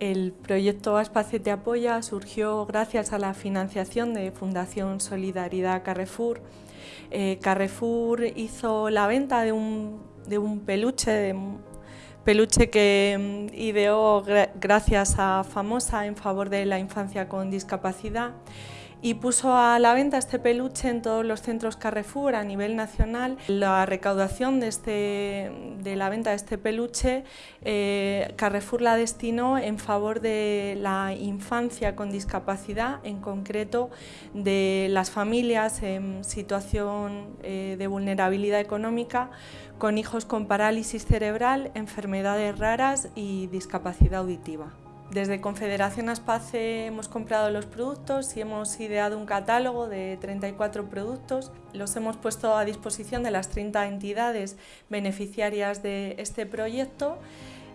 El proyecto Te Apoya surgió gracias a la financiación de Fundación Solidaridad Carrefour. Eh, Carrefour hizo la venta de un, peluche, peluche que mm, ideó gracias a Famosa en favor de la infancia con discapacidad y puso a la venta este peluche en todos los centros Carrefour a nivel nacional. La recaudación de, este, de la venta de este peluche, eh, Carrefour la destinó en favor de la infancia con discapacidad, en concreto de las familias en situación eh, de vulnerabilidad económica, con hijos con parálisis cerebral, enfermedades raras y discapacidad auditiva. Desde Confederación Aspace hemos comprado los productos y hemos ideado un catálogo de 34 productos. Los hemos puesto a disposición de las 30 entidades beneficiarias de este proyecto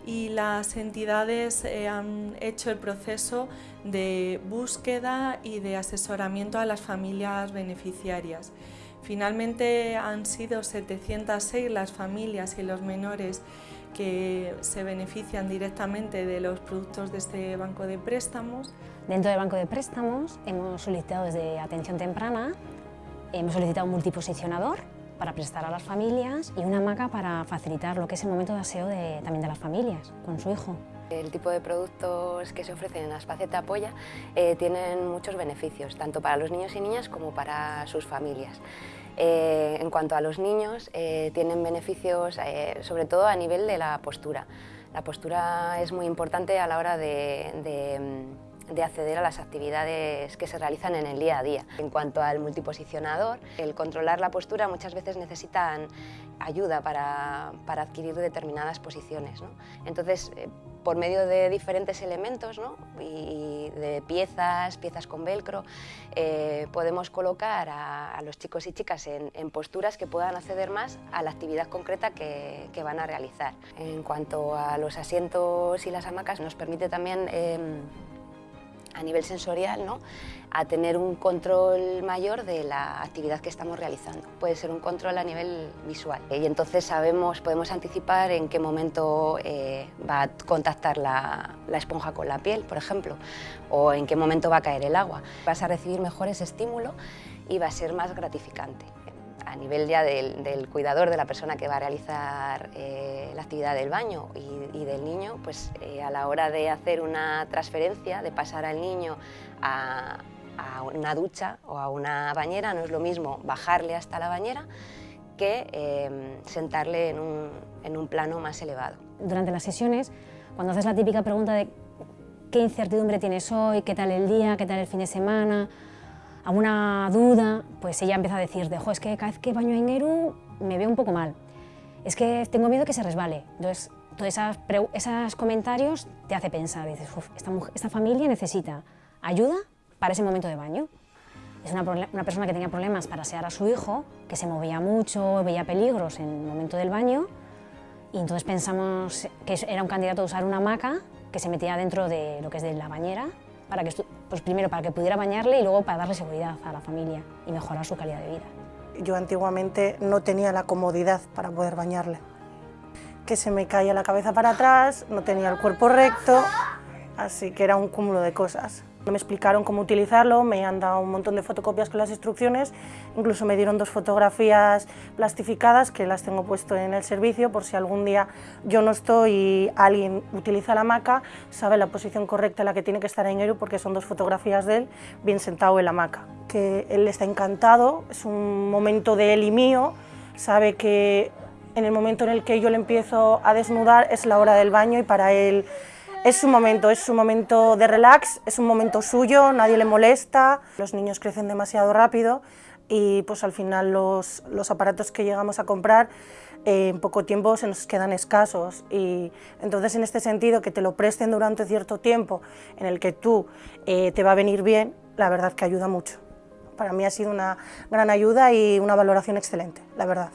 y las entidades eh, han hecho el proceso de búsqueda y de asesoramiento a las familias beneficiarias. Finalmente han sido 706 las familias y los menores que se benefician directamente de los productos de este banco de préstamos. Dentro del banco de préstamos hemos solicitado desde atención temprana, hemos solicitado un multiposicionador para prestar a las familias y una hamaca para facilitar lo que es el momento de aseo de, también de las familias con su hijo. El tipo de productos que se ofrecen en Aspaceta Apoya eh, tienen muchos beneficios, tanto para los niños y niñas como para sus familias. Eh, en cuanto a los niños, eh, tienen beneficios sobre todo a nivel de la postura. La postura es muy importante a la hora de de acceder a las actividades que se realizan en el día a día. En cuanto al multiposicionador, el controlar la postura muchas veces necesitan ayuda para, para adquirir determinadas posiciones. Entonces, eh, por medio de diferentes elementos y de piezas, piezas con velcro, eh, podemos colocar a, los chicos y chicas en, posturas que puedan acceder más a la actividad concreta que, van a realizar. En cuanto a los asientos y las hamacas, nos permite también em, a nivel sensorial, ¿no? a tener un control mayor de la actividad que estamos realizando. Puede ser un control a nivel visual y entonces sabemos, podemos anticipar en qué momento eh, va a contactar la, la, esponja con la piel, por ejemplo, o en qué momento va a caer el agua. Vas a recibir mejores estímulo y va a ser más gratificante a nivel ya del, cuidador, de la persona que va a realizar eh, la actividad del baño y, del niño, pues eh, a la hora de hacer una transferencia, de pasar al niño a, una ducha o a una bañera, no es lo mismo bajarle hasta la bañera que eh, sentarle en un, en un plano más elevado. Durante las sesiones, cuando haces la típica pregunta de qué incertidumbre tienes hoy, qué tal el día, qué tal el fin de semana, alguna duda, pues ella empieza a decir, dejo, es que cada vez que baño en Eru me veo un poco mal, es que tengo miedo que se resbale. Entonces, todos esos comentarios te hace pensar, dices, esta, esta, familia necesita ayuda para ese momento de baño. Es una, una, persona que tenía problemas para asear a su hijo, que se movía mucho, veía peligros en el momento del baño, y entonces pensamos que era un candidato a usar una hamaca que se metía dentro de lo que es de la bañera para que, pues primero para que pudiera bañarle y luego para darle seguridad a la familia y mejorar su calidad de vida. Yo antiguamente no tenía la comodidad para poder bañarle, que se me caía la cabeza para atrás, no tenía el cuerpo recto, así que era un cúmulo de cosas. Me explicaron cómo utilizarlo, me han dado un montón de fotocopias con las instrucciones, incluso me dieron dos fotografías plastificadas que las tengo puesto en el servicio por si algún día yo no estoy y alguien utiliza la hamaca, sabe la posición correcta en la que tiene que estar en Eru porque son dos fotografías de él bien sentado en la hamaca. Que él está encantado, es un momento de él y mío, sabe que en el momento en el que yo le empiezo a desnudar es la hora del baño y para él es su momento, es su momento de relax, es un momento suyo, nadie le molesta, los niños crecen demasiado rápido y pues al final los, aparatos que llegamos a comprar eh, en poco tiempo se nos quedan escasos y entonces en este sentido que te lo presten durante cierto tiempo en el que tú eh, te va a venir bien, la verdad que ayuda mucho. Para mí ha sido una gran ayuda y una valoración excelente, la verdad.